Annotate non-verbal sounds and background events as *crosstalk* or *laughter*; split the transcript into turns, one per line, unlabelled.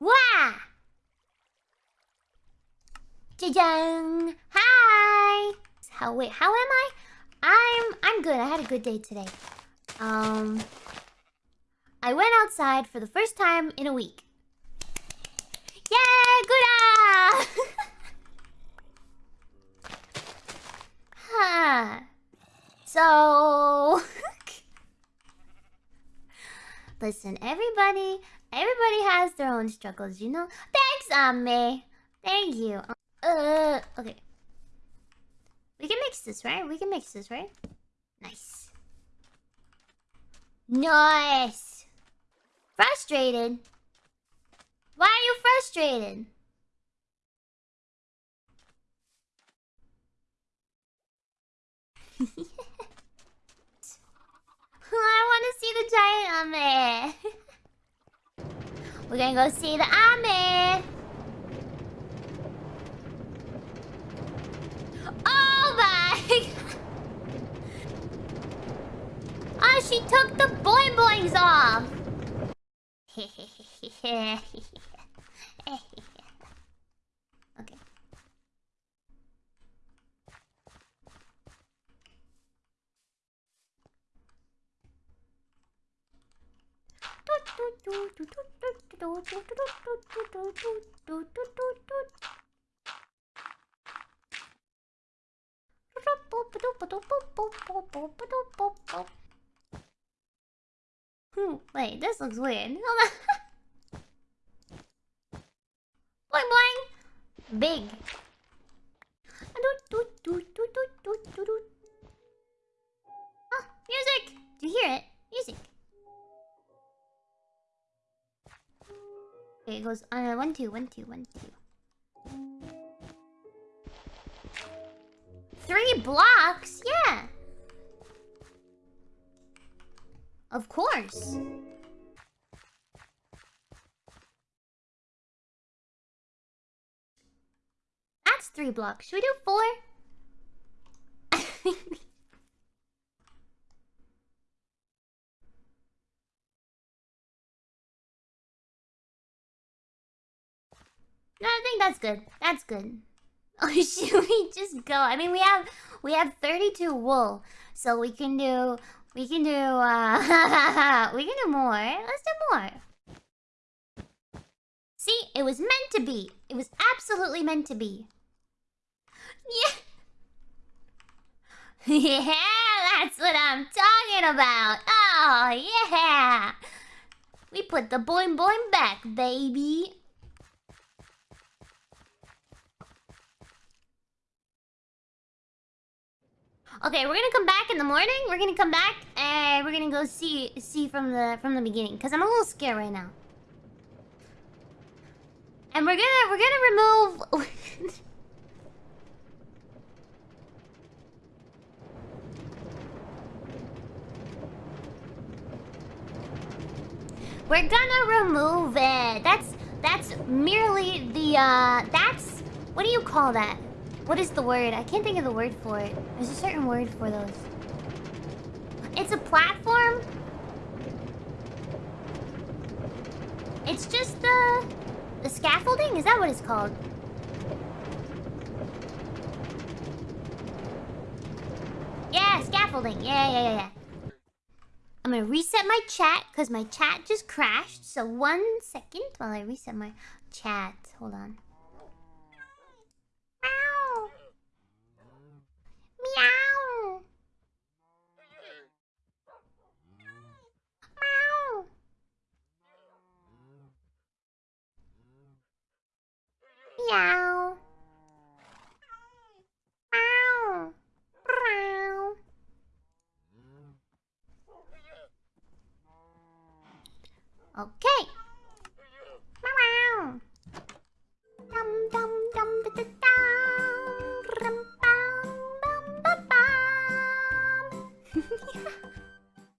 Wow! Jajang! Hi! How wait, how am I? I'm I'm good. I had a good day today. Um I went outside for the first time in a week. Yay! Good! huh. So Listen, everybody everybody has their own struggles, you know? Thanks, Ame! Thank you. Uh, okay. We can mix this, right? We can mix this, right? Nice. Nice! Frustrated? Why are you frustrated *laughs* want to see the giant ame. *laughs* We're gonna go see the ame. Oh my! Ah, *laughs* oh, she took the boing boings off. *laughs* Hmm, wait, this looks weird. Hold *laughs* on. boing boing! Big. Oh, music! Do you hear it? Okay, it goes uh, one two one two one two. Three blocks? Yeah. Of course. That's three blocks. Should we do four? *laughs* no, I think that's good. That's good. *laughs* Oh, should we just go? I mean, we have we have 32 wool, so we can do we can do uh *laughs* we can do more. Let's do more. See, it was meant to be. It was absolutely meant to be. Yeah. *laughs* yeah, that's what I'm talking about. Oh, yeah. We put the boing boing back, baby. Okay, we're gonna come back in the morning. We're gonna come back and we're gonna go see see from the from the beginning because I'm a little scared right now. And we're gonna we're gonna remove. *laughs* we're gonna remove it. That's that's merely the uh that's what do you call that? What is the word? I can't think of the word for it. There's a certain word for those. It's a platform? It's just the... The scaffolding? Is that what it's called? Yeah, scaffolding. Yeah, yeah, yeah, yeah. I'm gonna reset my chat because my chat just crashed. So one second while I reset my chat. Hold on. Meow. Meow. Meow. Okay.